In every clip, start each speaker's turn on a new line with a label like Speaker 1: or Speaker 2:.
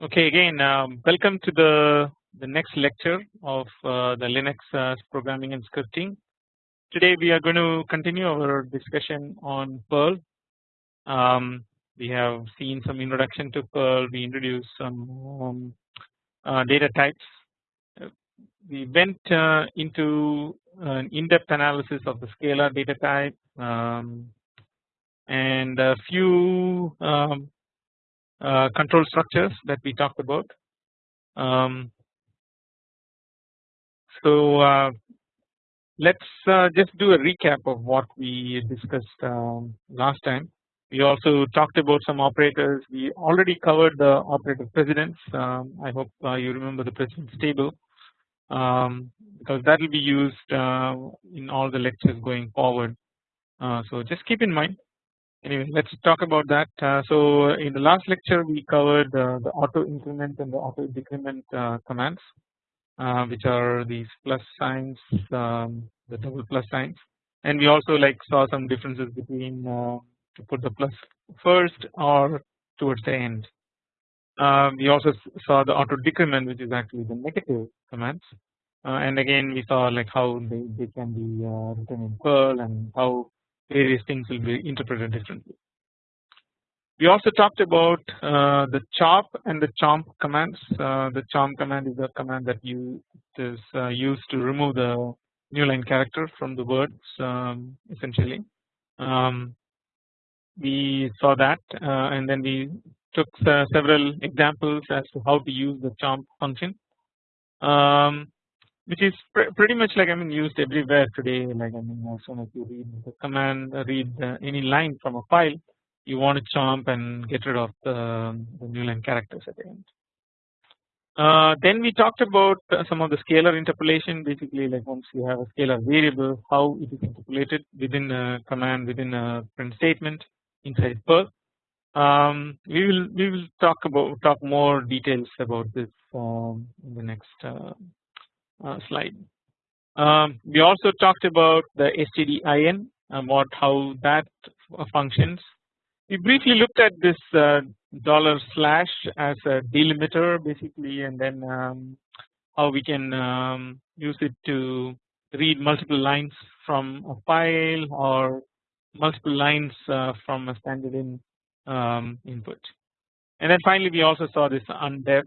Speaker 1: Okay, again, um, welcome to the the next lecture of uh, the Linux uh, programming and scripting. Today we are going to continue our discussion on Perl. Um, we have seen some introduction to Perl. We introduced some um, uh, data types. We went uh, into an in-depth analysis of the scalar data type um, and a few um, uh, control structures that we talked about. Um, so uh, let's uh, just do a recap of what we discussed um, last time. We also talked about some operators. We already covered the operator precedence. Um, I hope uh, you remember the precedence table um, because that will be used uh, in all the lectures going forward. Uh, so just keep in mind anyway let's talk about that. Uh, so in the last lecture we covered uh, the auto increment and the auto decrement uh, commands uh, which are these plus signs um, the double plus signs. And we also like saw some differences between uh, to put the plus first or towards the end. Uh, we also saw the auto decrement which is actually the negative commands. And again we saw like how they, they can be written in Perl and how various things will be interpreted differently. We also talked about uh, the chop and the chomp commands. Uh, the chomp command is the command that you is uh, used to remove the new line character from the words um, essentially. Um, we saw that uh, and then we took uh, several examples as to how to use the chomp function. Um, which is pr pretty much like I mean used everywhere today like I mean as soon as you read the command read uh, any line from a file you want to chomp and get rid of the, the new line characters at the end. Uh, then we talked about uh, some of the scalar interpolation basically like once you have a scalar variable how it is interpolated within a command within a print statement inside Perl. Um, we will we will talk about talk more details about this um, in the next uh, slide. Um, we also talked about the stdin what how that functions. We briefly looked at this uh, dollar slash as a delimiter basically and then um, how we can um, use it to read multiple lines from a file or multiple lines uh, from a standard in um, input. And then finally we also saw this undef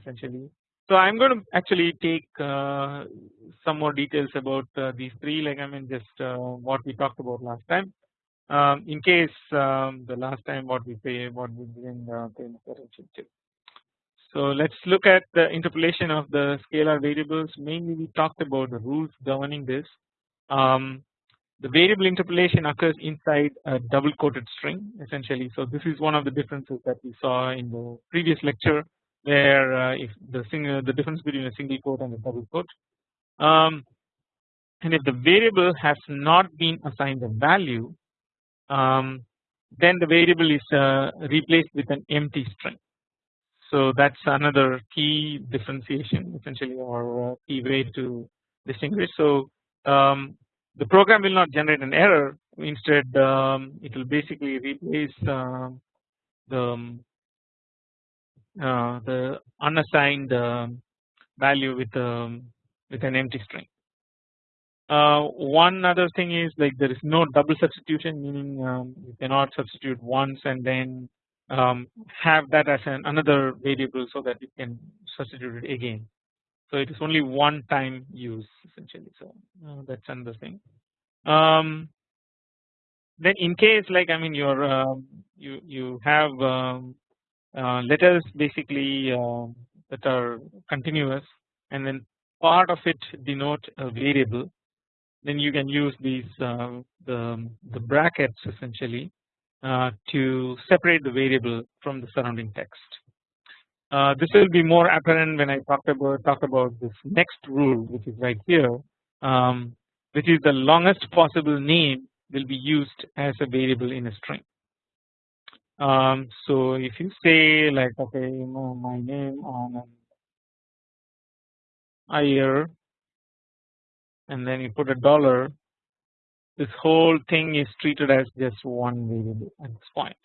Speaker 1: essentially so I am going to actually take uh, some more details about uh, these three mean just uh, what we talked about last time um, in case um, the last time what we pay what we didn't uh, pay attention to. So let's look at the interpolation of the scalar variables mainly we talked about the rules governing this. Um, the variable interpolation occurs inside a double quoted string essentially so this is one of the differences that we saw in the previous lecture where uh, if the single the difference between a single quote and a double quote um, and if the variable has not been assigned a value um, then the variable is uh, replaced with an empty string. So that's another key differentiation essentially or uh, key way to distinguish. So um, the program will not generate an error instead um, it will basically replace uh, the um, the unassigned um, value with um, with an empty string. Uh, one other thing is like there is no double substitution meaning um, you cannot substitute once and then um, have that as an another variable so that you can substitute it again. So it is only one time use essentially. So uh, that's another thing. Um, then in case like I mean you're um, you you have um, uh, letters basically uh, that are continuous and then part of it denote a variable then you can use these uh, the, the brackets essentially uh, to separate the variable from the surrounding text. Uh, this will be more apparent when I talk about talk about this next rule which is right here um, which is the longest possible name will be used as a variable in a string. Um, so if you say like okay you know my name on Iyer and then you put a dollar this whole thing is treated as just one variable at this point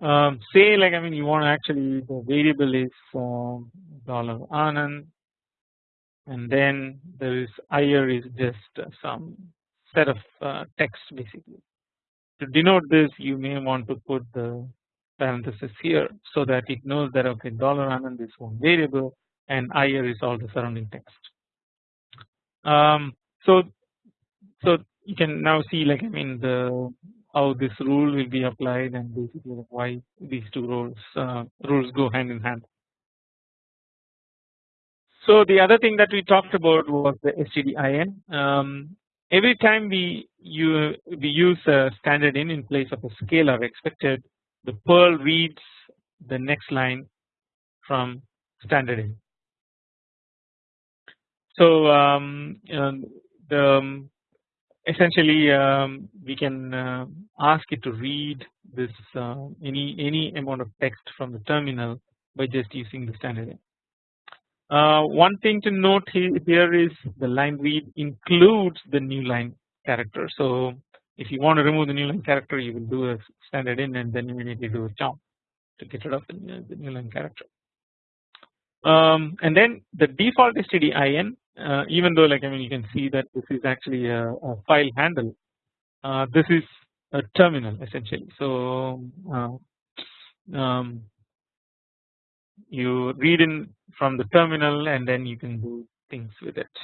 Speaker 1: um, say like I mean you want to actually the variable is uh, dollar anand and then there is Iyer is just some set of uh, text basically. To denote this you may want to put the parenthesis here so that it knows that okay dollar anand is one variable and Iyer is all the surrounding text. Um, so so you can now see like I mean the how this rule will be applied and basically why these two rules uh, rules go hand in hand. So the other thing that we talked about was the stdin. Um, every time we you we use a standard in in place of a scalar expected, the Perl reads the next line from standard in. So um, um the um, essentially um, we can uh, ask it to read this uh, any any amount of text from the terminal by just using the standard in. Uh, one thing to note here is the line read includes the new line character. So if you want to remove the new line character, you will do a standard in and then immediately do a chomp to get rid of the, new line character. Um, and then the default stdin uh, even though like I mean you can see that this is actually a, a file handle uh, this is a terminal essentially so uh, um, you read in from the terminal and then you can do things with it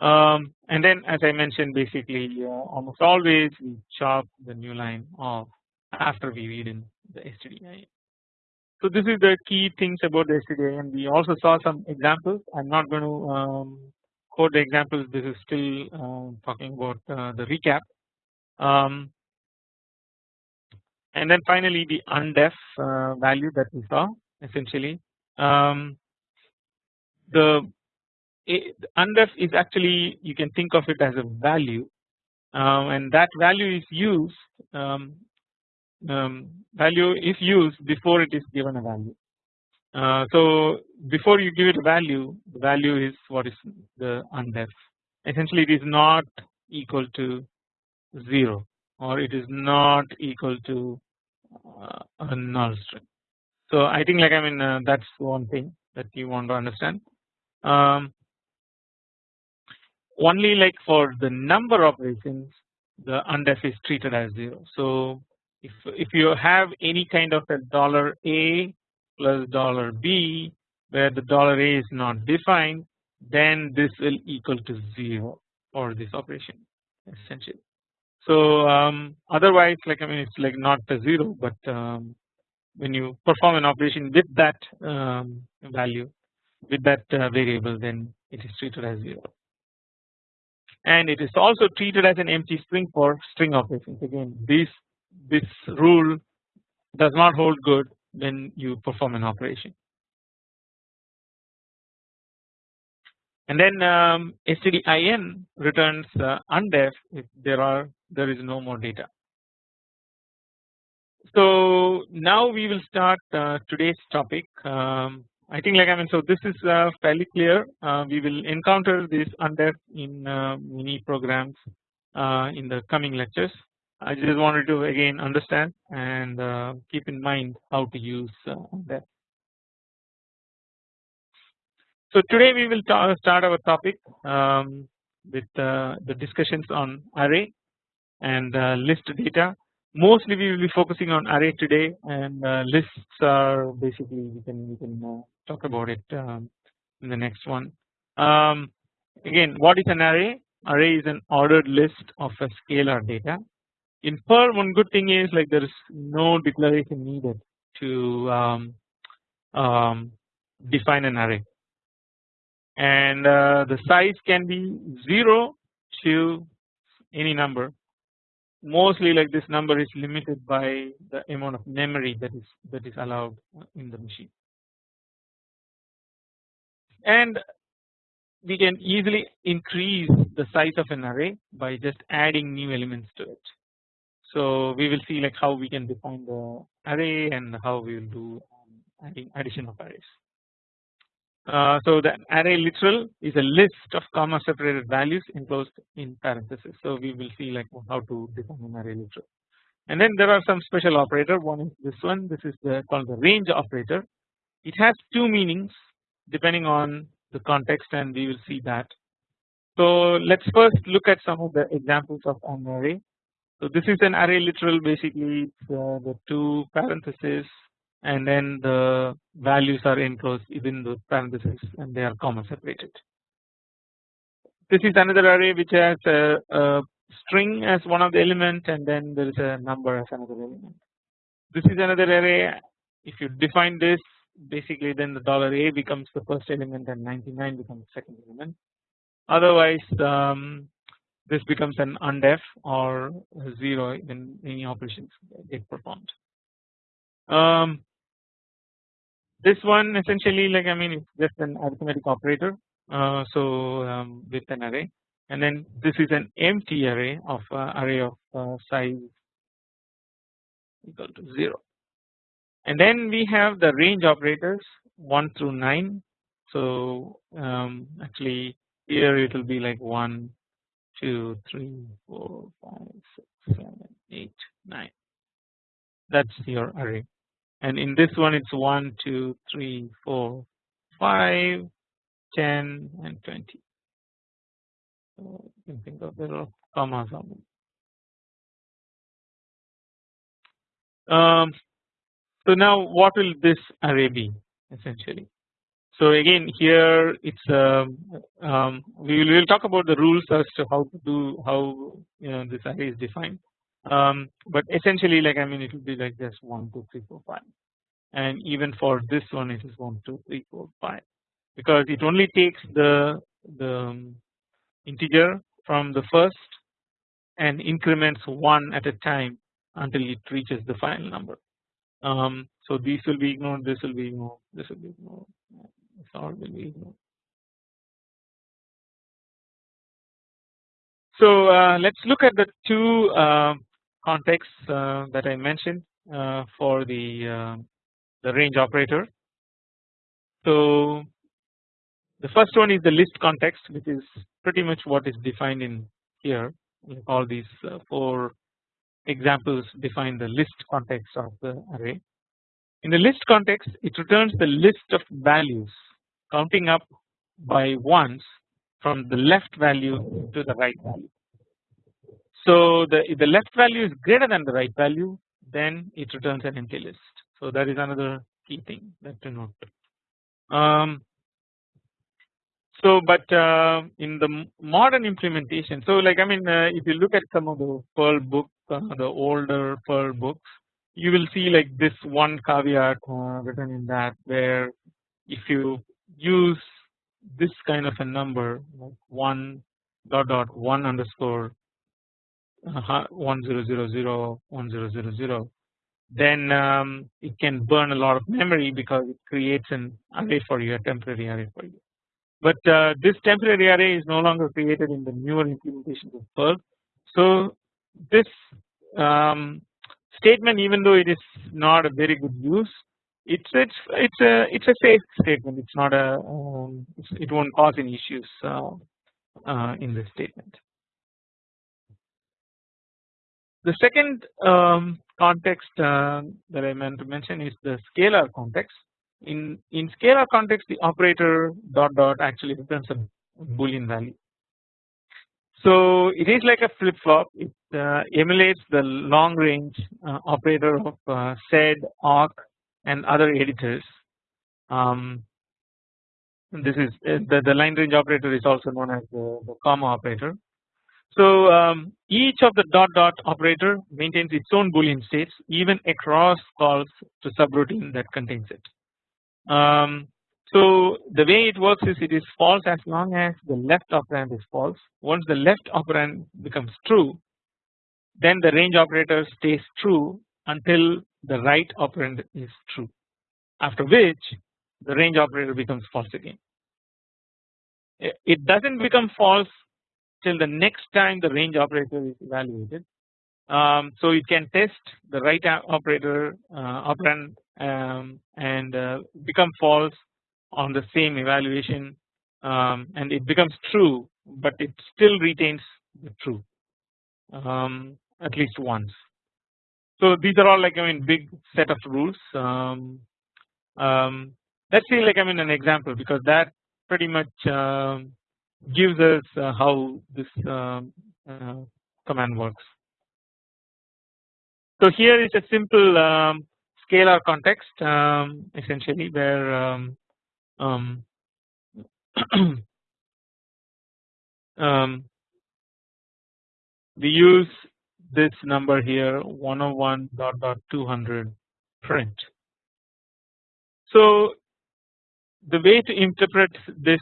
Speaker 1: um, and then as I mentioned basically uh, almost always we chop the new line off after we read in the stdin so this is the key things about the and we also saw some examples. I'm not going to um, quote the examples. This is still uh, talking about uh, the recap. Um, and then finally the undef uh, value that we saw essentially um, the undef is actually you can think of it as a value um, and that value is used um, um, value is used before it is given a value. Uh, so before you give it a value the value is what is the undef essentially it is not equal to 0 or it is not equal to uh, a null string. So I think like I mean uh, that is one thing that you want to understand. Um, only like for the number operations the undef is treated as 0. So if if you have any kind of a dollar A plus dollar B where the dollar A is not defined then this will equal to 0 for this operation essentially. So um, otherwise like I mean it's like not a 0 but um, when you perform an operation with that um, value with that uh, variable then it is treated as 0 and it is also treated as an empty string for string operations again these this rule does not hold good when you perform an operation. And then um, stdin returns uh, undef if there are there is no more data. So now we will start uh, today's topic. Um, I think like I mean so this is uh, fairly clear. Uh, we will encounter this under in uh, many programs uh, in the coming lectures. I just wanted to again understand and uh, keep in mind how to use that. So today we will start our topic um, with the discussions on array and list data. Mostly we will be focusing on array today and uh, lists are basically we can we can uh, talk about it um, in the next one. Um, again what is an array? Array is an ordered list of a scalar data in Perl one good thing is like there is no declaration needed to um, um, define an array and uh, the size can be 0 to any number mostly like this number is limited by the amount of memory that is that is allowed in the machine and we can easily increase the size of an array by just adding new elements to it so we will see like how we can define the array and how we will do um, adding addition of arrays. Uh, so the array literal is a list of comma separated values enclosed in parentheses. So we will see like how to define an array literal and then there are some special operator one is this one this is the called the range operator it has two meanings depending on the context and we will see that. So let us first look at some of the examples of an array. So this is an array literal basically uh, the two parentheses and then the values are enclosed within the parentheses and they are comma separated. This is another array which has a, a string as one of the element and then there is a number as another element. This is another array if you define this basically then the dollar $a becomes the first element and 99 becomes the second element otherwise um, this becomes an undef or 0 when any operations get performed. Um, this one essentially like I mean it's just an arithmetic operator uh, so um, with an array. And then this is an empty array of uh, array of uh, size equal to 0 and then we have the range operators 1 through 9 so um, actually here it will be like 1 2 3 4 5 6 7 8 9 that's your array and in this one it's 1 2 3 4 5 10 and 20 so you can think of there are commas um, so now what will this array be essentially? So again here it's um, um, we will we'll talk about the rules as to how to do how you know this array is defined um, but essentially like I mean it will be like this 1 2 3 4 5 and even for this one it is 1 2 3 4 5 because it only takes the the um, integer from the first and increments 1 at a time until it reaches the final number. Um, so these will be ignored this will be ignored this will be ignored this all will be ignored. So uh, let us look at the two uh, contexts uh, that I mentioned uh, for the uh, the range operator. So the first one is the list context which is pretty much what is defined in here all these four examples define the list context of the array. In the list context it returns the list of values counting up by ones from the left value to the right value. So the if the left value is greater than the right value then it returns an empty list. So that is another key thing that to note. Um, so but uh, in the modern implementation so like I mean uh, if you look at some of the Perl book the older Perl books you will see like this one caveat uh, written in that where if you use this kind of a number like 1 dot dot 1 underscore uh, 1000 1000 then um, it can burn a lot of memory because it creates an array for you a temporary array for you. But uh, this temporary array is no longer created in the newer implementations of Perl. So this um, statement even though it is not a very good use it's it's it's a it's a safe statement it's not a um, it won't cause any issues uh, uh, in this statement. The second um, context uh, that I meant to mention is the scalar context. In in scalar context, the operator dot dot actually returns a boolean value. So it is like a flip flop. It uh, emulates the long range uh, operator of uh, sed, awk, and other editors. Um, this is uh, the, the line range operator is also known as the, the comma operator. So um, each of the dot dot operator maintains its own boolean states even across calls to subroutine that contains it. Um, so the way it works is it is false as long as the left operand is false. Once the left operand becomes true, then the range operator stays true until the right operand is true. After which the range operator becomes false again. It does not become false till the next time the range operator is evaluated. Um, so it can test the right operator uh, operand um, and uh, become false on the same evaluation um, and it becomes true but it still retains the true um, at least once. so these are all like I mean big set of rules. Um, um, let's see like I mean an example because that pretty much uh, gives us uh, how this um, uh, command works. So here is a simple um, scalar context um, essentially where um, um, um, we use this number here 101 dot dot 200 print. So the way to interpret this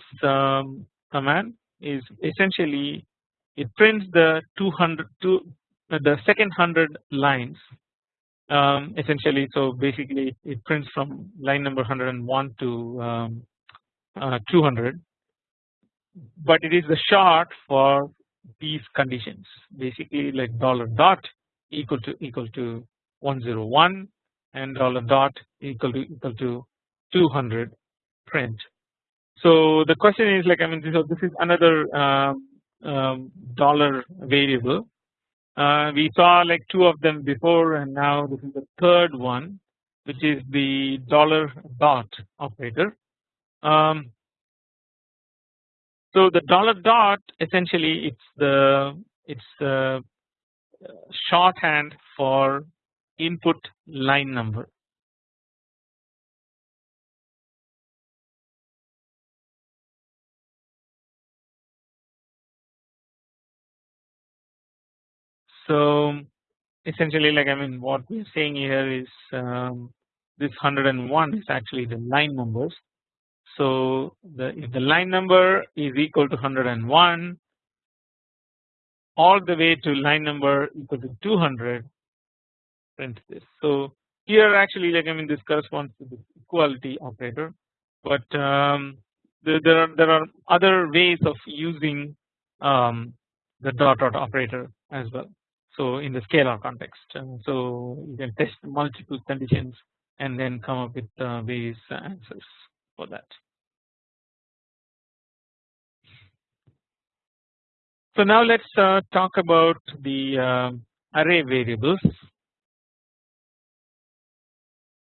Speaker 1: command is essentially it prints the 200 to the second hundred lines um, essentially. So basically it prints from line number 101 to um, uh, 200 but it is the short for these conditions. Basically like dollar dot equal to equal to 101 and dollar dot equal to equal to 200 print. So the question is like I mean so this is another um, um, dollar variable. Uh, we saw like two of them before and now this is the third one which is the dollar dot operator. Um, so the dollar dot essentially it's the it's the shorthand for input line number. So essentially like I mean what we are saying here is um, this 101 is actually the line numbers so the if the line number is equal to 101 all the way to line number equal to 200 print this. So here actually like I mean this corresponds to the equality operator but um, there, there are there are other ways of using um, the dot dot operator as well. So in the scalar context uh, so you can test multiple conditions and then come up with uh, various answers for that. So now let's uh, talk about the uh, array variables.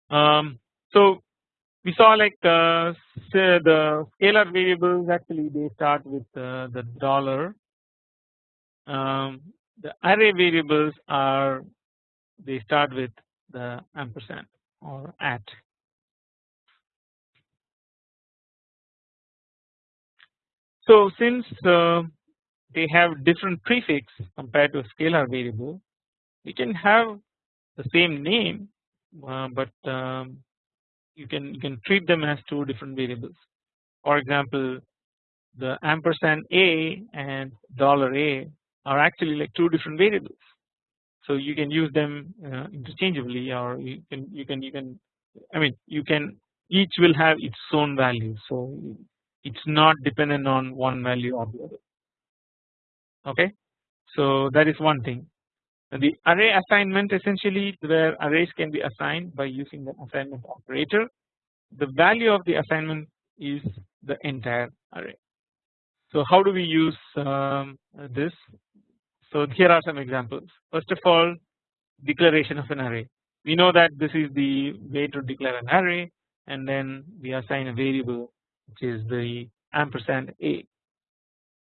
Speaker 1: Um, so we saw like uh, the scalar variables actually they start with uh, the dollar. Um, the array variables are they start with the ampersand or at. So since uh, they have different prefix compared to a scalar variable we can have the same name uh, but um, you can you can treat them as two different variables for example the ampersand a and dollar a are actually like two different variables. So you can use them uh, interchangeably or you can you can you can I mean you can each will have its own value. So it's not dependent on one value or the other. Okay. So that is one thing. The array assignment essentially where arrays can be assigned by using the assignment operator the value of the assignment is the entire array. So how do we use um, this so here are some examples. First of all declaration of an array. We know that this is the way to declare an array and then we assign a variable which is the ampersand a.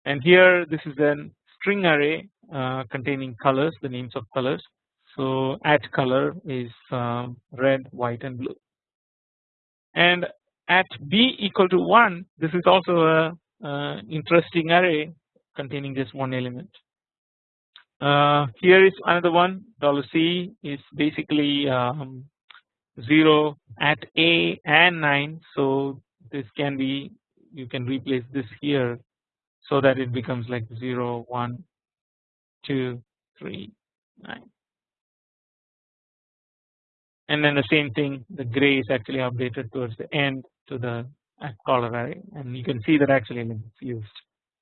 Speaker 1: And here this is an string array uh, containing colors the names of colors. So at color is um, red white and blue. And at b equal to 1 this is also a uh, interesting array containing just one element uh, here is another one. Dollar c is basically um, 0 at a and 9 so this can be you can replace this here so that it becomes like 0 1 2 3 9 and then the same thing the gray is actually updated towards the end to the color array and you can see that actually it's used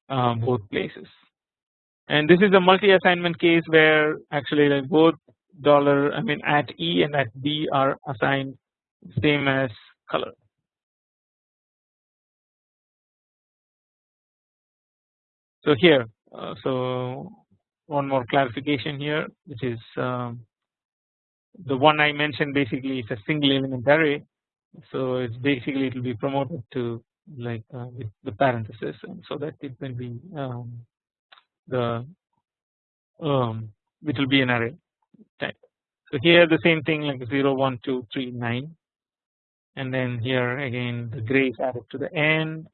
Speaker 1: um, both places and this is a multi assignment case where actually like both dollar I mean at E and at B are assigned same as color. So here uh, so one more clarification here which is um, the one I mentioned basically is a single element array. So it's basically it will be promoted to like uh, with the parenthesis. And so that it will be um, the um, which will be an array type. So here the same thing like 0 1 2 3 9 and then here again the gray is added to the end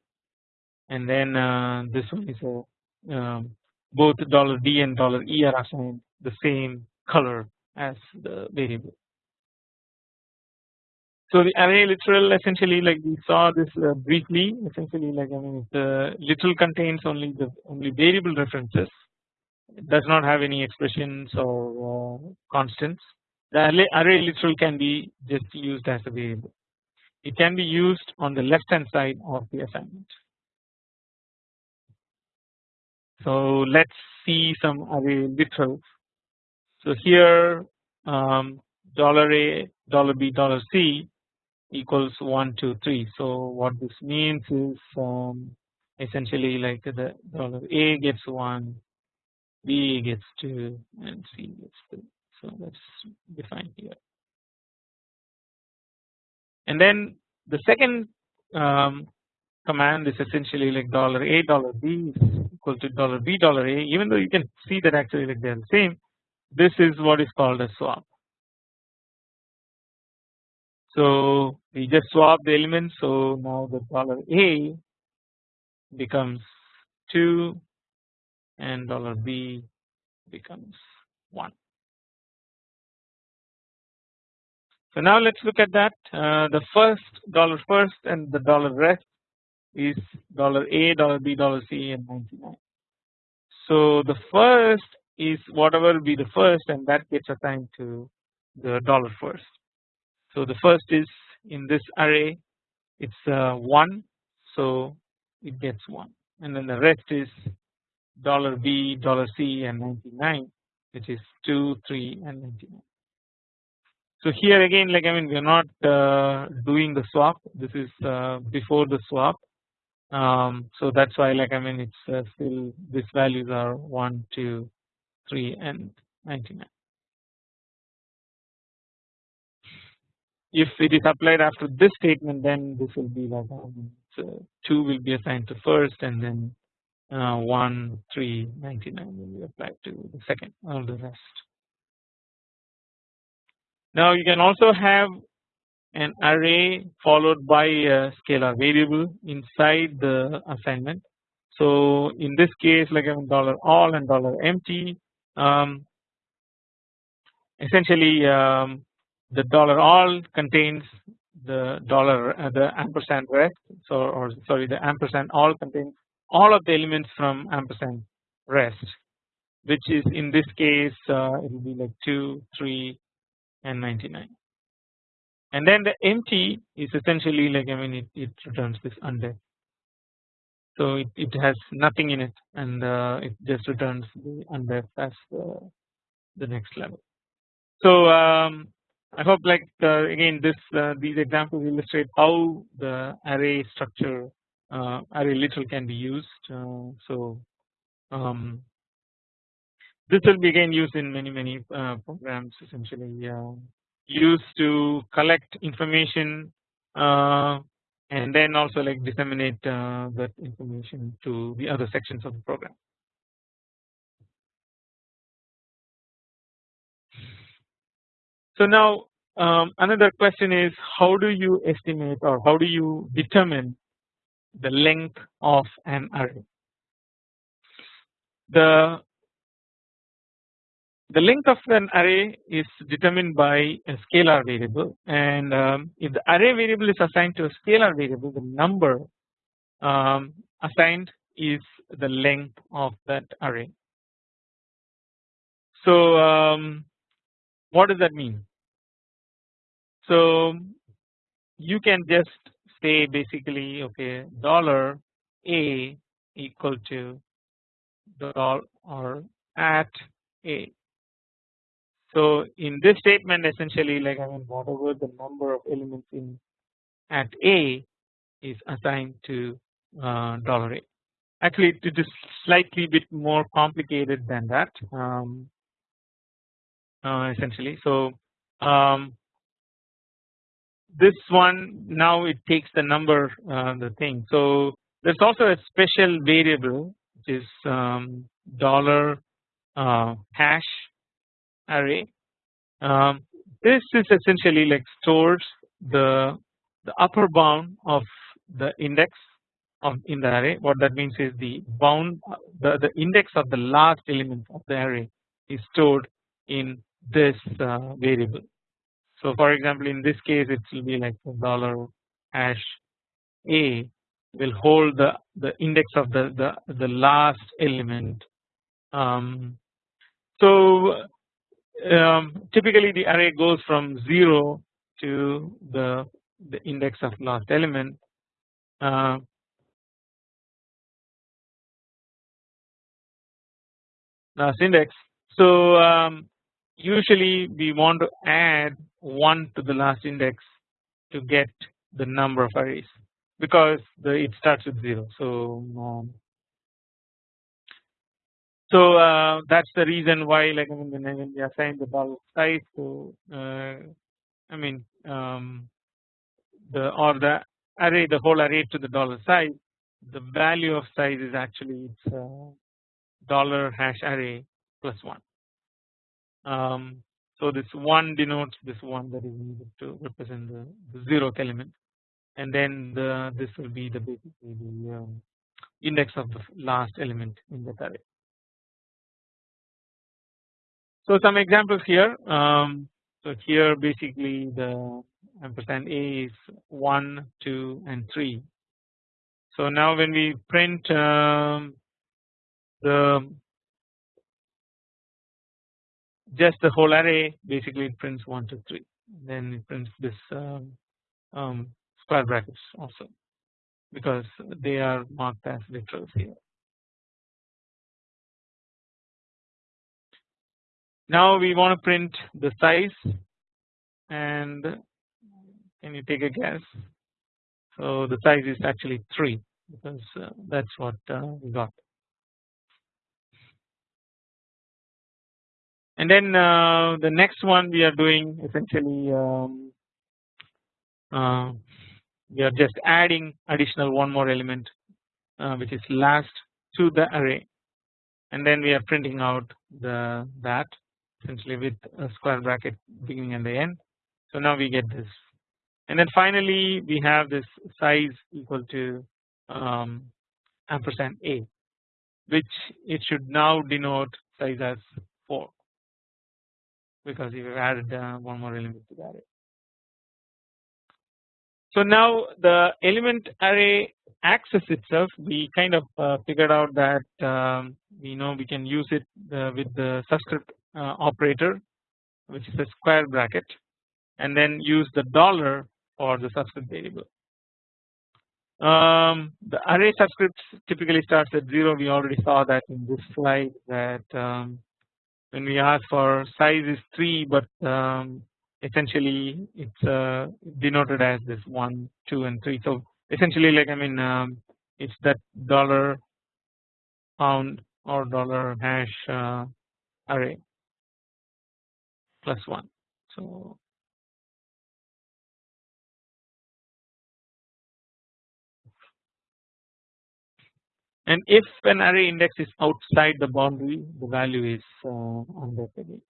Speaker 1: and then uh, this one is a um, both dollar $d and dollar $e are assigned the same color as the variable. So the array literal essentially like we saw this uh, briefly essentially like I mean the literal contains only the only variable references it does not have any expressions or uh, constants the array, array literal can be just used as a variable it can be used on the left hand side of the assignment. So let us see some array literals. So here um, dollar $a dollar $b dollar $c equals 1 2 3 so what this means is um, essentially like the dollar a gets 1 b gets 2 and c gets 3 so that's defined here. And then the second um, command is essentially like dollar a dollar b is equal to dollar b dollar a. Even though you can see that actually like they are the same this is what is called a swap so we just swap the elements so now the dollar A becomes 2 and dollar B becomes 1. So now let us look at that uh, the first dollar first and the dollar rest is dollar A dollar B dollar C and 99. So the first is whatever will be the first and that gets assigned to the dollar first so the first is in this array it's uh, 1 so it gets 1 and then the rest is dollar $b dollar $c and 99 which is 2 3 and 99. So here again like I mean we are not uh, doing the swap this is uh, before the swap um, so that's why like I mean it's uh, still these values are 1 2 3 and 99. If it is applied after this statement then this will be like um, so 2 will be assigned to first and then uh, 1 3 99 will be applied to the second all the rest. Now you can also have an array followed by a scalar variable inside the assignment. So in this case like I dollar all and dollar empty um, essentially um, the dollar all contains the dollar uh, the ampersand rest so or sorry the ampersand all contains all of the elements from ampersand rest which is in this case uh, it will be like 2 3 and 99 and then the empty is essentially like I mean it, it returns this undef so it, it has nothing in it and uh, it just returns the undef as the, the next level. So um, I hope like uh, again this uh, these examples illustrate how the array structure uh, array literal can be used. Uh, so um, this will be again used in many many uh, programs essentially uh, used to collect information and then also like disseminate that information to the other sections of the program. So now um, another question is how do you estimate or how do you determine the length of an array? The the length of an array is determined by a scalar variable and um, if the array variable is assigned to a scalar variable the number um, assigned is the length of that array. So um, what does that mean? So you can just say basically okay dollar a equal to dollar or at a. So in this statement essentially like I mean whatever the number of elements in at a is assigned to uh, dollar a. Actually it is slightly bit more complicated than that um, essentially. So um, this one now it takes the number uh, the thing. So there's also a special variable which is um, dollar uh, hash array. Um, this is essentially like stores the the upper bound of the index of in the array. What that means is the bound the the index of the last element of the array is stored in this uh, variable. So for example in this case it will be like dollar hash a will hold the the index of the the the last element. Um, so um, typically the array goes from 0 to the the index of last element uh, last index. So um, usually we want to add 1 to the last index to get the number of arrays because the it starts with 0. So um, so uh, that's the reason why like I mean when we assign the dollar size so uh, I mean um, the or the array the whole array to the dollar size the value of size is actually it's uh, dollar hash array plus 1. Um, so this 1 denotes this 1 that is needed to represent the, the zeroth element and then the this will be the basically the um, index of the last element in that array. So some examples here. Um, so here basically the ampersand a is 1, 2 and 3. So now when we print um, the just the whole array basically it prints 1 2 3 then it prints this um, um, square brackets also because they are marked as literals here. Now we want to print the size and can you take a guess? So the size is actually 3 because uh, that's what uh, we got. And then uh, the next one we are doing essentially um, uh, we are just adding additional one more element uh, which is last to the array. And then we are printing out the that essentially with a square bracket beginning and the end. So now we get this. And then finally we have this size equal to um, ampersand a which it should now denote size as 4 because you have added uh, one more element to the array. So now the element array access itself we kind of uh, figured out that um, we know we can use it uh, with the subscript uh, operator which is a square bracket and then use the dollar for the subscript variable. Um, the array subscripts typically starts at 0 we already saw that in this slide that um, when we ask for size is 3 but um, essentially it's uh, denoted as this 1 2 and 3 so essentially like I mean um, it's that dollar pound or dollar hash uh, array plus 1 so and if an array index is outside the boundary the value is uh, again.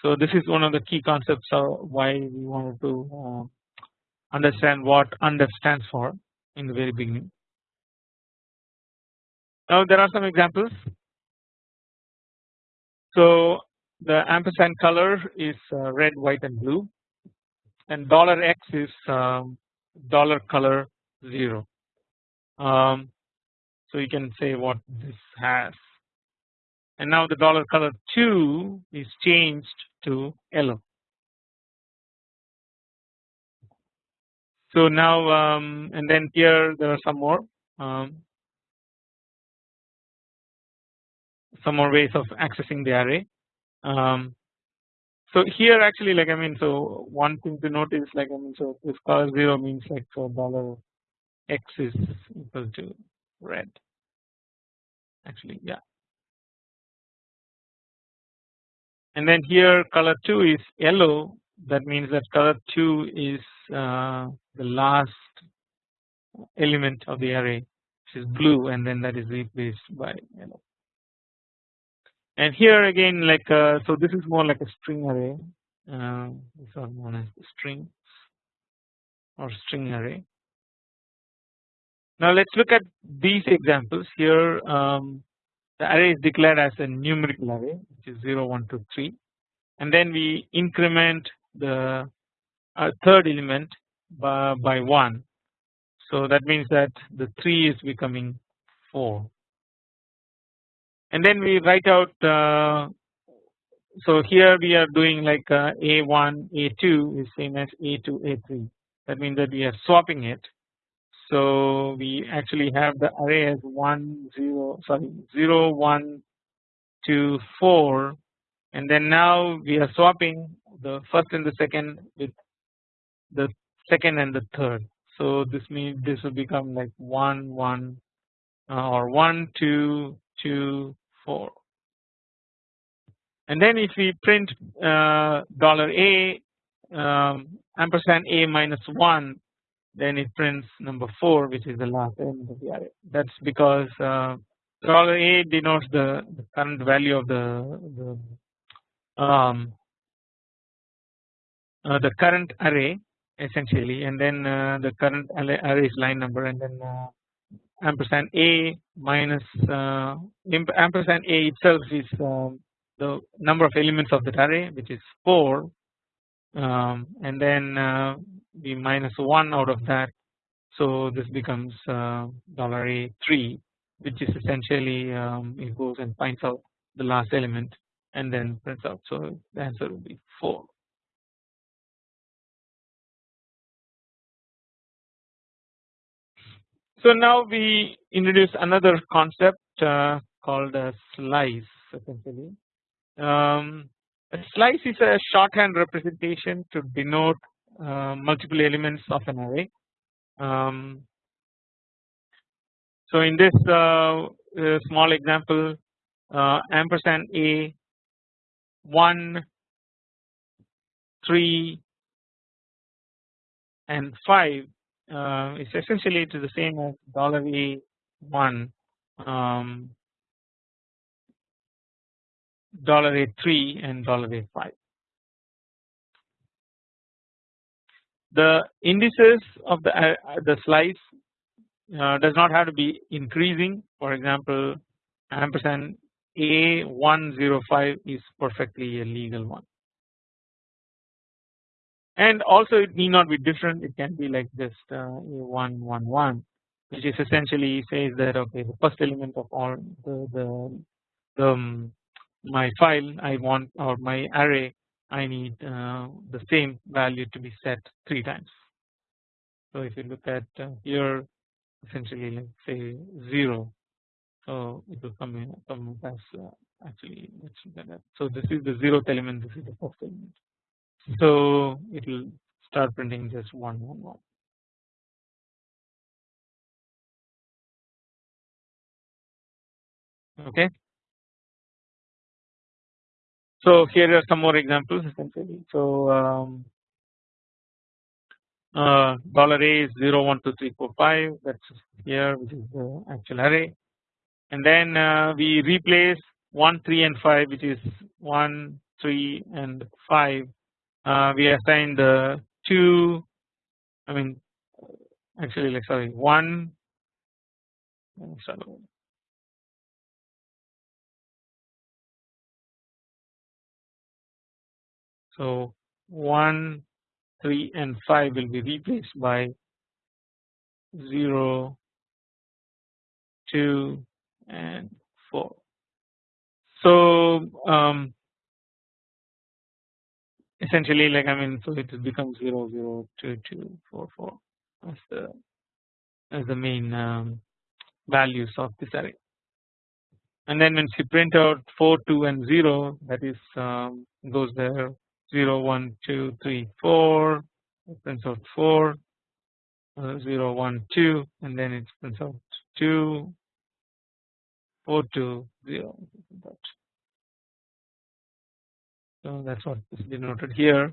Speaker 1: So this is one of the key concepts of why we wanted to uh, understand what under stands for in the very beginning. Now there are some examples. So the ampersand color is uh, red, white and blue and dollar $x is um, dollar color 0. Um, so you can say what this has and now the dollar color 2 is changed to yellow. So now um, and then here there are some more um, some more ways of accessing the array. Um, so here actually like I mean so one thing to note is like I mean so this color 0 means like so dollar x is equal to red actually yeah and then here color 2 is yellow that means that color 2 is uh, the last element of the array which is blue and then that is replaced by yellow. And here again like uh, so this is more like a string array uh, these are known as the strings or string array. Now let us look at these examples here. Um, the array is declared as a numerical array which is 0 1 2 3 and then we increment the uh, third element by, by 1 so that means that the 3 is becoming 4 and then we write out uh, so here we are doing like uh, a1 a2 is same as a2 a3 that means that we are swapping it so we actually have the array as 1 0 sorry 0 1 2 4 and then now we are swapping the first and the second with the second and the third. So this means this will become like 1 1 uh, or 1 2 2 4 and then if we print uh, dollar a um, ampersand a minus 1 then it prints number 4 which is the last element of the array. That is because uh, dollar a denotes the, the, current value of the, the um, uh, the current array essentially. And then uh, the current array is line number. And then uh, ampersand a minus uh, ampersand a itself is um, the number of elements of that array which is 4 um, and then uh, we minus 1 out of that so this becomes uh, dollar a 3 which is essentially um, it goes and finds out the last element and then prints out so the answer will be 4. So now we introduce another concept uh, called a slice essentially. Um, a slice is a shorthand representation to denote uh, multiple elements of an array. Um, so in this uh, uh small example uh, ampersand a 1 3 and 5 uh, is essentially to the same as dollar a one um, dollar a three and dollar a five. The indices of the uh, the slice uh, does not have to be increasing. For example, ampersand a one zero five is perfectly a legal one and also it need not be different it can be like just uh, a111 which is essentially says that okay the first element of all the the, the um, my file I want or my array I need uh, the same value to be set three times. So if you look at uh, here essentially like say 0 so it will come in come as uh, actually. So this is the zeroth element this is the first element so it will start printing just one one one. Okay. So here are some more examples essentially. So um, uh, dollar a is 0 1 2 3 4 5 that's here which is the actual array. And then uh, we replace 1 3 and 5 which is 1 3 and 5 uh, we assign the two I mean actually like sorry one so 1 3 and 5 will be replaced by 0 2 and 4 so um, essentially like I mean so it becomes 0 0 2 2 4 4 as the as the main um, values of this array. And then when you print out 4 2 and 0 that is um, goes there 0 1 2 3 4 it prints out 4 uh, 0 1 2 and then it prints out 2 4 2 0 so that is what is denoted here.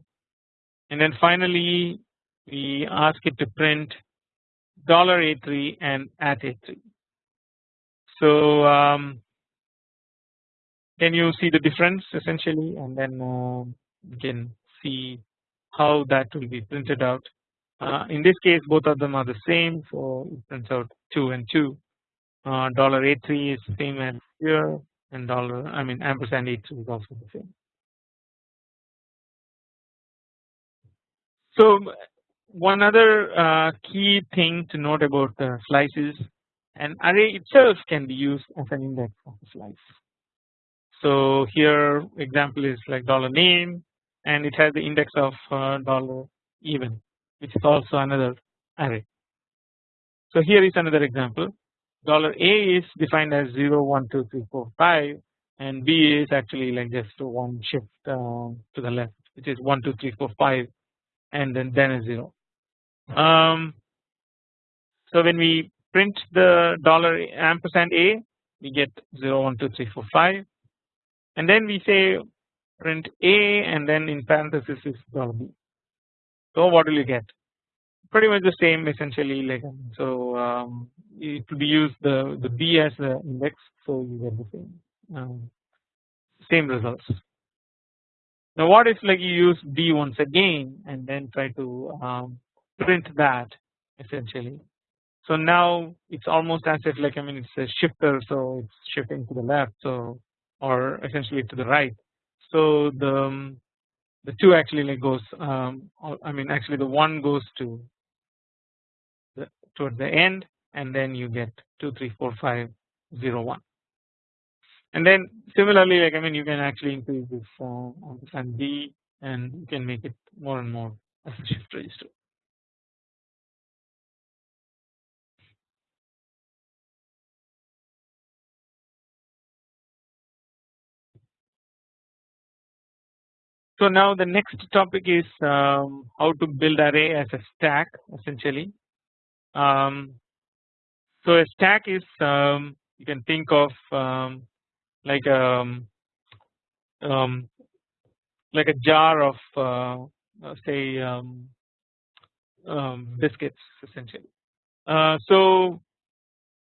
Speaker 1: And then finally we ask it to print dollar $a3 and at $a3. So um, can you see the difference essentially? And then uh, you can see how that will be printed out. Uh, in this case both of them are the same so it prints out 2 and 2 uh, dollar $a3 is the same as here and dollar I mean ampersand $a3 is also the same. So one other uh, key thing to note about the slices an array itself can be used as an index of a slice. So here example is like dollar name and it has the index of uh, dollar even which is also another array. So here is another example. Dollar a is defined as 0 1 2 3 4 5 and b is actually like just one shift uh, to the left which is 1 2 3 4 5 and then then a 0 um, so when we print the dollar ampersand a we get 0 1 2 3 4 5 and then we say print a and then in parenthesis is b. So what will you get? Pretty much the same essentially like so um, it will be used the the b as the index so you get the same um, same results. Now what if like you use b once again and then try to um, print that essentially. So now it's almost as if like I mean it's a shifter so it's shifting to the left so or essentially to the right. So the um, the two actually like goes um, I mean actually the one goes to the towards the end and then you get 2 3 4 5 0 1 and then similarly like I mean you can actually increase this uh, and B and you can make it more and more as a shift register. So now the next topic is um, how to build array as a stack essentially. Um, so a stack is um, you can think of um, like a um, um, like a jar of uh, uh say biscuits essentially. Uh, so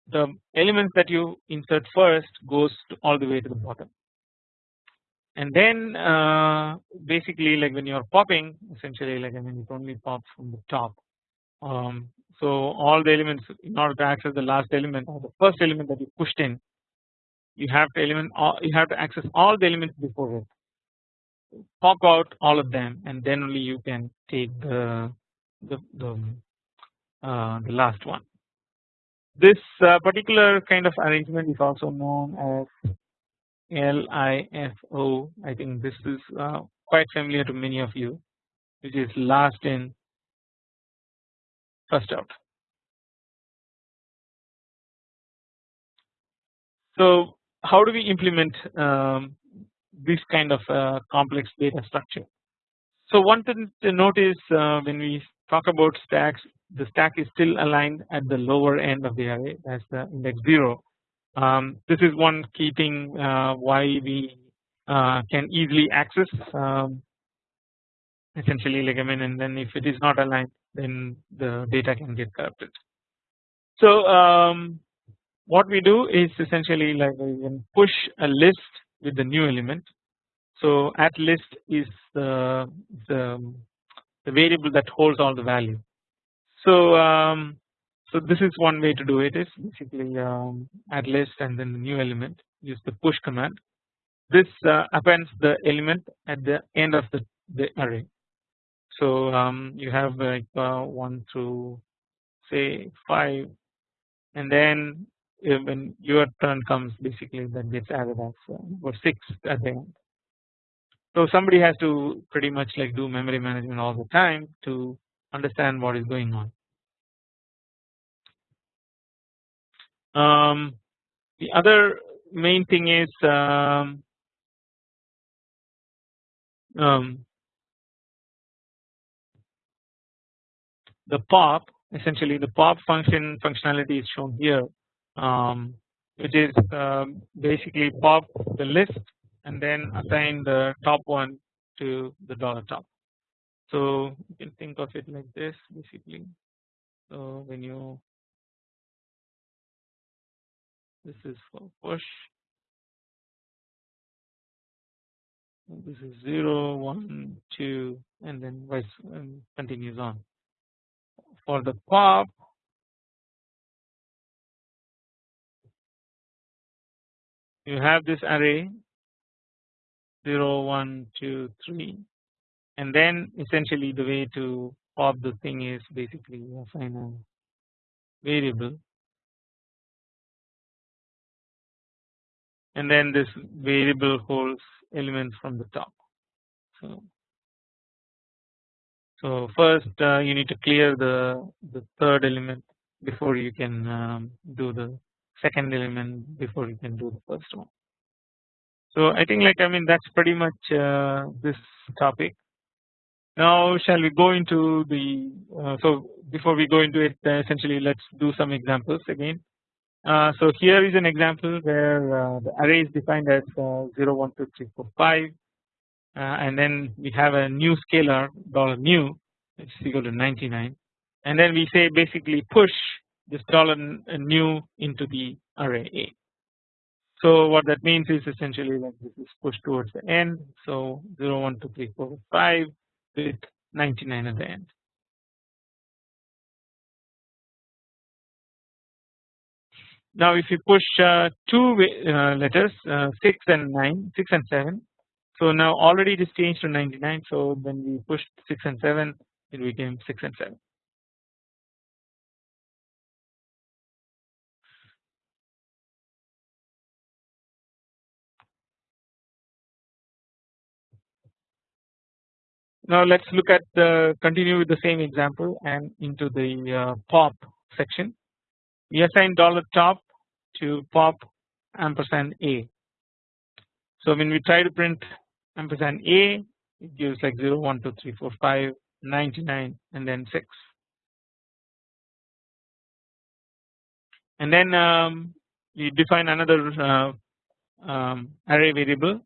Speaker 1: the elements that you insert first goes all the way to the bottom and then uh, basically like when you are popping essentially like I mean it only pops from the top um, so all the elements in order to access the last element or the first element that you pushed in you have to element all, you have to access all the elements before it pop out all of them and then only you can take the the, the, uh, the last one. This uh, particular kind of arrangement is also known as LIFO I think this is uh, quite familiar to many of you which is last in first out. So how do we implement um, this kind of uh, complex data structure? So one thing to note is uh, when we talk about stacks the stack is still aligned at the lower end of the array as the index 0 um, this is one key thing uh, why we uh, can easily access um, essentially mean and then if it is not aligned then the data can get corrupted. So um, what we do is essentially like we can push a list with the new element. So at list is the the, the variable that holds all the value. So um, so this is one way to do it is basically um, add list and then the new element use the push command. This uh, appends the element at the end of the, the array. So um, you have like uh, one through say five, and then when your turn comes, basically that gets added as uh, or six at the end. So somebody has to pretty much like do memory management all the time to understand what is going on. Um, the other main thing is um, um, the pop essentially the pop function functionality is shown here um, which is um, basically pop the list and then assign the top one to the dollar top. So you can think of it like this basically. So when you this is for push. This is 0 1 2 and then vice and continues on. For the pop. You have this array. 0 1 2 3 and then essentially the way to pop the thing is basically assign a variable and then this variable holds elements from the top. So, so first uh, you need to clear the the third element before you can um, do the second element before you can do the first one. So I think like I mean that's pretty much uh, this topic. Now shall we go into the uh, so before we go into it uh, essentially let's do some examples again. Uh, so here is an example where uh, the array is defined as uh, 0 1 2 3 4 5 and then we have a new scalar dollar new which is equal to 99 and then we say basically push this dollar new into the array A. So what that means is essentially like this is pushed towards the end so 0 1 2 3 4 5 with 99 at the end. Now if you push uh, two uh, letters uh, 6 and 9 6 and 7 so now already it is changed to 99 so when we pushed 6 and 7 it became 6 and 7. Now let us look at the continue with the same example and into the uh, pop section. We assign dollar top to pop ampersand a. So when we try to print ampersand a it gives like 0 1 2 3 4 5 99 and then 6 and then um, we define another uh, um, array variable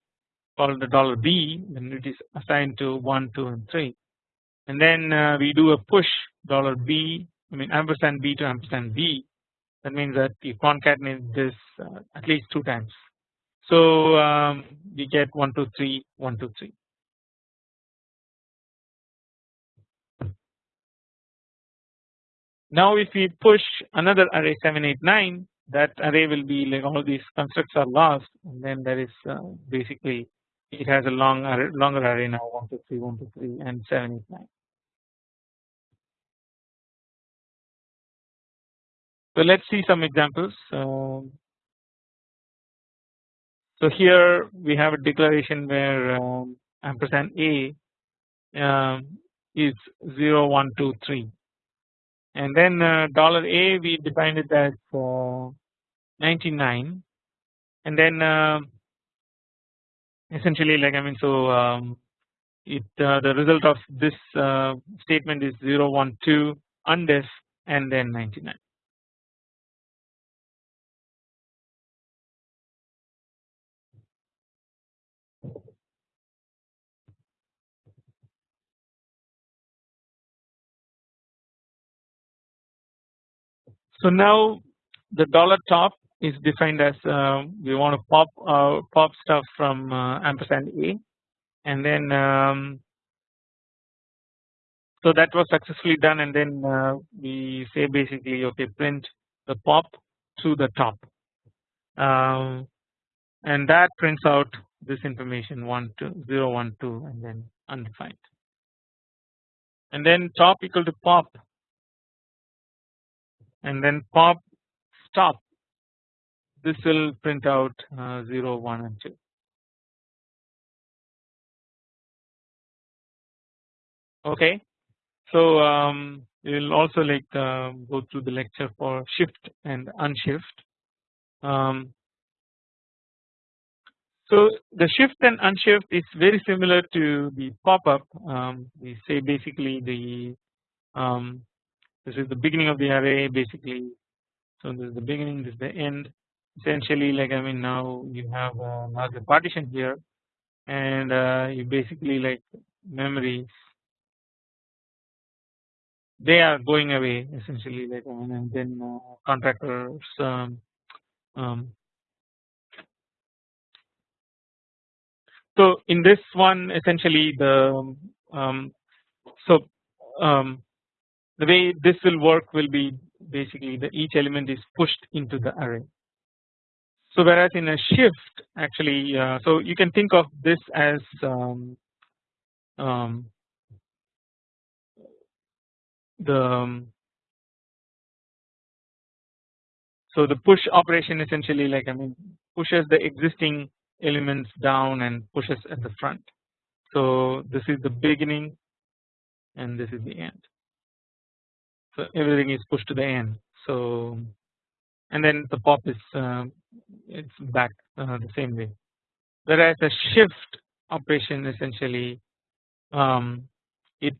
Speaker 1: called the dollar $b when it is assigned to 1 2 and 3 and then uh, we do a push dollar $b I mean ampersand b to ampersand b that means that you concatenate this uh, at least two times. So um, we get 1 2 3 1 2 3. Now if we push another array 7 8 9 that array will be like all these constructs are lost and then there is uh, basically it has a long array, longer array now 1 2 3 1 2 3 and 7 8 9. So let us see some examples. Um, so here we have a declaration where um, ampersand a um, is 0 1 2 3 and then uh, dollar a we defined it as uh, 99 and then uh, essentially like I mean so um, it uh, the result of this uh, statement is 0 1 2 undef and then 99. So now the dollar top is defined as uh, we want to pop uh, pop stuff from uh, ampersand a. And then um, so that was successfully done. And then uh, we say basically okay print the pop to the top. Um, and that prints out this information 1 2 0 1 2 and then undefined. And then top equal to pop and then pop stop. This will print out uh, 0 1 and 2 okay. So um, we will also like uh, go through the lecture for shift and unshift. Um, so the shift and unshift is very similar to the pop-up. Um, we say basically the um, this is the beginning of the array basically. So this is the beginning this is the end. Essentially like I mean now you have another partition here. And uh, you basically like memories they are going away essentially like and then uh, contractors um, um, so in this one essentially the um, so um, the way this will work will be basically the each element is pushed into the array. So whereas in a shift actually uh, so you can think of this as um, um, the um, so the push operation essentially like I mean pushes the existing elements down and pushes at the front. So this is the beginning and this is the end. So everything is pushed to the end. So and then the pop is uh, it's back uh, the same way. Whereas a shift operation essentially um, it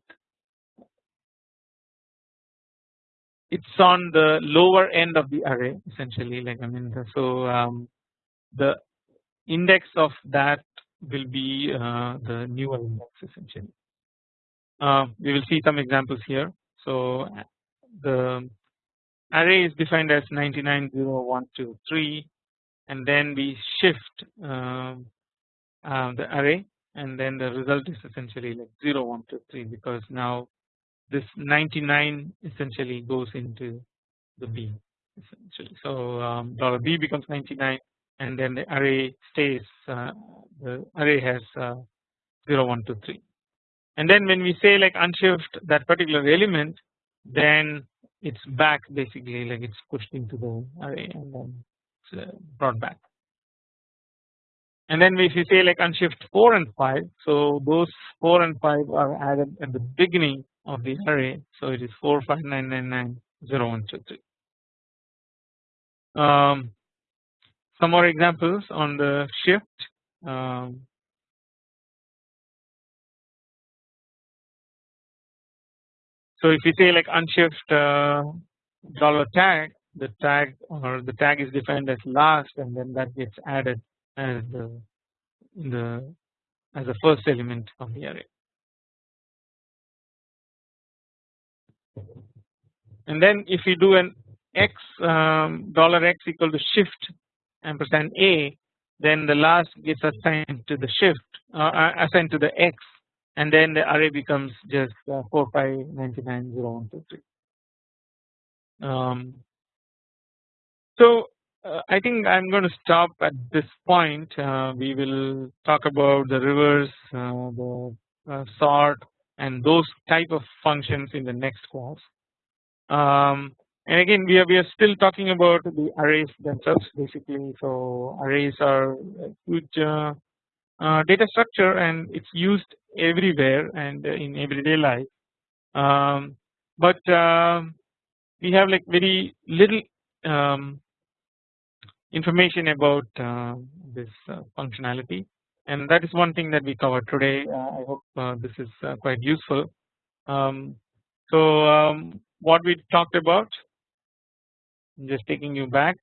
Speaker 1: it's on the lower end of the array essentially like I mean so um, the index of that will be uh, the newer index essentially. Uh, we will see some examples here. So the array is defined as 990123 and then we shift uh, uh, the array and then the result is essentially like 0123 because now this 99 essentially goes into the B essentially. So um, dollar $b becomes 99 and then the array stays uh, the array has uh, 0 1 2 3 and then when we say like unshift that particular element then it's back basically like it's pushed into the array and then it's uh, brought back. And then if you say like unshift 4 and 5 so those 4 and 5 are added at the beginning of the array. So it is 4 5 9 9 9 0 1 2 3 um, some more examples on the shift. Um, so if you say like unshift uh, dollar tag the tag or the tag is defined as last and then that gets added as the the as the first element of the array. And then if you do an x um, dollar x equal to shift ampersand a then the last gets assigned to the shift uh, uh, assigned to the x and then the array becomes just uh, 4 5 99 0 1 2 3 um, so uh, I think I am going to stop at this point. Uh, we will talk about the reverse uh, the sort and those type of functions in the next class. Um, and again we are we are still talking about the arrays themselves basically. So arrays are a huge uh, uh, data structure and it's used everywhere and in everyday life. Um, but um, we have like very little um, information about uh, this uh, functionality. And that is one thing that we covered today. Uh, I hope uh, this is quite useful. Um, so um, what we talked about just taking you back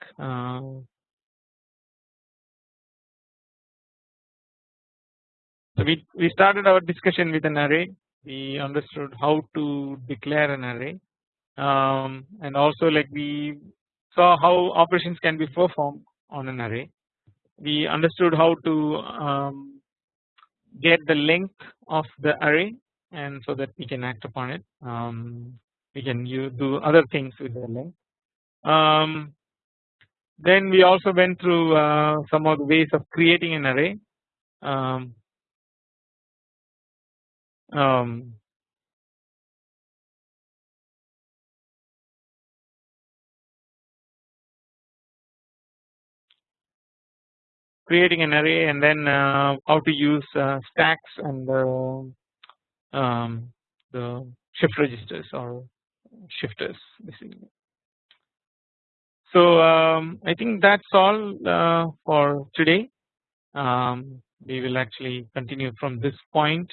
Speaker 1: so we, we started our discussion with an array. We understood how to declare an array. Um, and also like we saw how operations can be performed on an array. We understood how to um, get the length of the array and so that we can act upon it. Um, we can use, do other things with the length. Um, then we also went through uh, some of the ways of creating an array. Um, um, creating an array and then uh, how to use uh, stacks and um, the shift registers or shifters basically. So um, I think that's all uh, for today. Um, we will actually continue from this point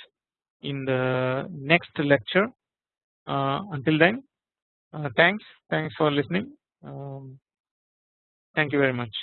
Speaker 1: in the next lecture. Uh, until then, uh, thanks, thanks for listening. Um, thank you very much.